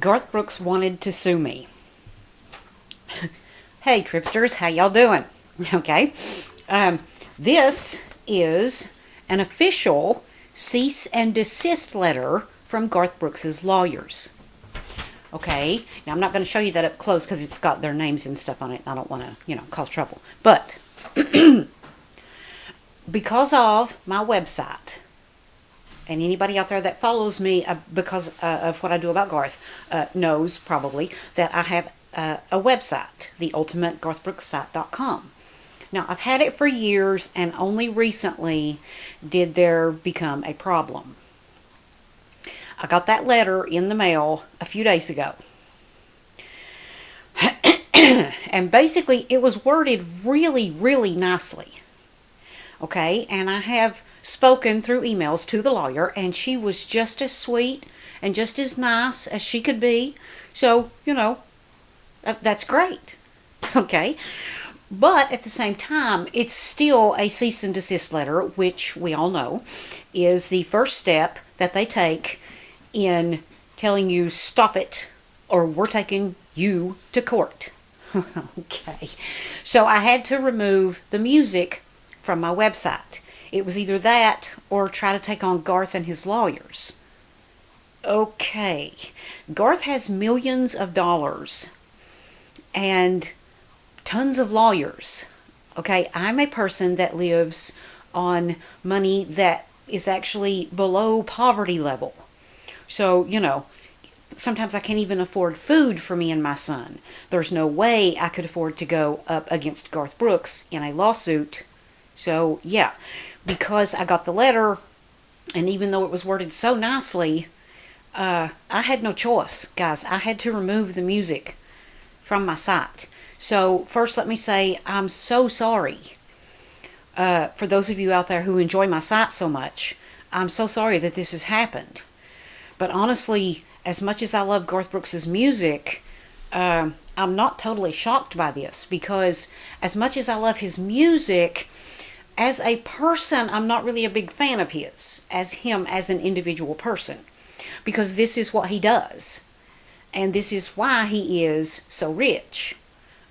Garth Brooks wanted to sue me. hey, Tripsters, how y'all doing? Okay. Um, this is an official cease and desist letter from Garth Brooks's lawyers. Okay, now I'm not going to show you that up close because it's got their names and stuff on it. I don't want to, you know, cause trouble. But because of my website, and anybody out there that follows me uh, because uh, of what I do about Garth uh, knows probably that I have uh, a website, the ultimategarthbrooksite.com. Now, I've had it for years and only recently did there become a problem. I got that letter in the mail a few days ago. and basically, it was worded really, really nicely. Okay, and I have spoken through emails to the lawyer, and she was just as sweet and just as nice as she could be. So, you know, that, that's great. Okay. But at the same time, it's still a cease and desist letter, which we all know is the first step that they take in telling you stop it or we're taking you to court. okay. So I had to remove the music from my website. It was either that or try to take on Garth and his lawyers. Okay. Garth has millions of dollars and tons of lawyers. Okay, I'm a person that lives on money that is actually below poverty level. So, you know, sometimes I can't even afford food for me and my son. There's no way I could afford to go up against Garth Brooks in a lawsuit. So, yeah, because I got the letter, and even though it was worded so nicely, uh, I had no choice, guys. I had to remove the music from my site. So, first, let me say I'm so sorry. Uh, for those of you out there who enjoy my site so much, I'm so sorry that this has happened. But honestly, as much as I love Garth Brooks's music, uh, I'm not totally shocked by this because as much as I love his music, as a person, I'm not really a big fan of his, as him as an individual person, because this is what he does. And this is why he is so rich.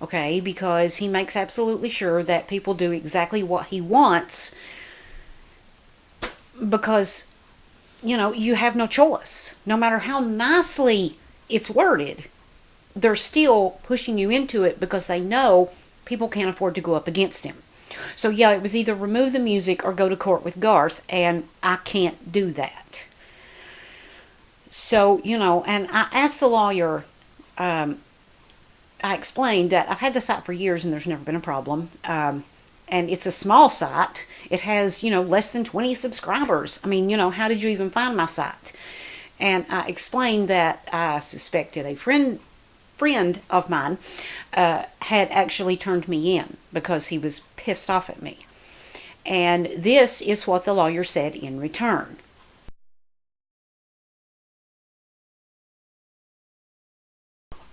Okay, because he makes absolutely sure that people do exactly what he wants because you know, you have no choice. No matter how nicely it's worded, they're still pushing you into it because they know people can't afford to go up against him. So yeah, it was either remove the music or go to court with Garth, and I can't do that. So, you know, and I asked the lawyer, um, I explained that I've had the site for years and there's never been a problem. Um, and it's a small site. It has, you know, less than 20 subscribers. I mean, you know, how did you even find my site? And I explained that I suspected a friend friend of mine uh, had actually turned me in because he was pissed off at me. And this is what the lawyer said in return.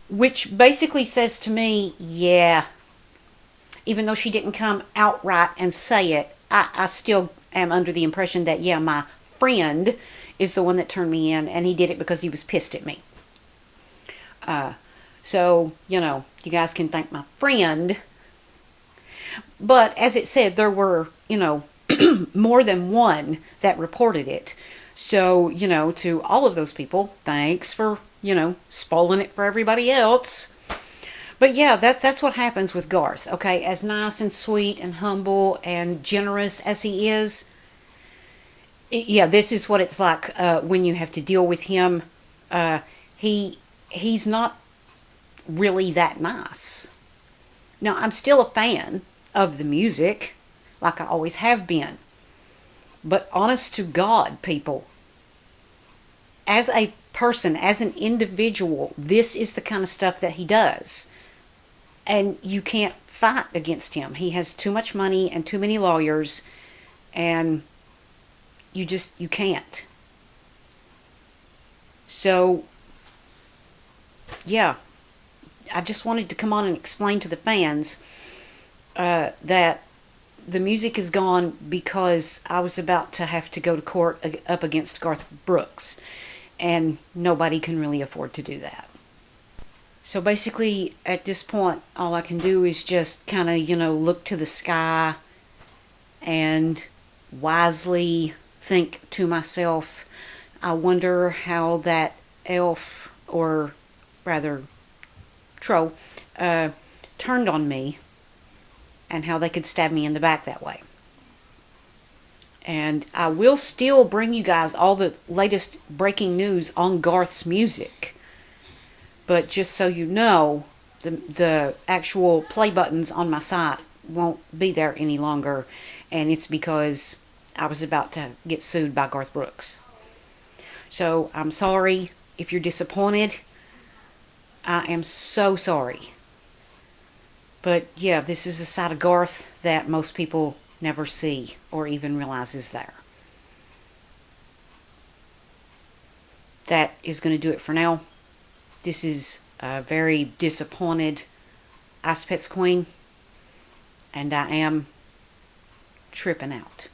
Which basically says to me, yeah, even though she didn't come outright and say it, I, I still am under the impression that, yeah, my friend is the one that turned me in, and he did it because he was pissed at me. Uh, so, you know, you guys can thank my friend. But as it said, there were, you know, more than one that reported it. So, you know, to all of those people, thanks for, you know, spoiling it for everybody else. But yeah, that, that's what happens with Garth, okay? As nice and sweet and humble and generous as he is, yeah, this is what it's like uh, when you have to deal with him. Uh, he He's not really that nice. Now, I'm still a fan of the music, like I always have been. But honest to God, people, as a person, as an individual, this is the kind of stuff that he does and you can't fight against him. He has too much money and too many lawyers, and you just, you can't. So, yeah, I just wanted to come on and explain to the fans uh, that the music is gone because I was about to have to go to court up against Garth Brooks. and nobody can really afford to do that. So basically, at this point, all I can do is just kind of, you know, look to the sky and wisely think to myself, I wonder how that elf, or rather, troll, uh, turned on me and how they could stab me in the back that way. And I will still bring you guys all the latest breaking news on Garth's music. But just so you know, the, the actual play buttons on my site won't be there any longer. And it's because I was about to get sued by Garth Brooks. So I'm sorry if you're disappointed. I am so sorry. But yeah, this is a side of Garth that most people never see or even realize is there. That is going to do it for now. This is a very disappointed Ice Pets Queen, and I am tripping out.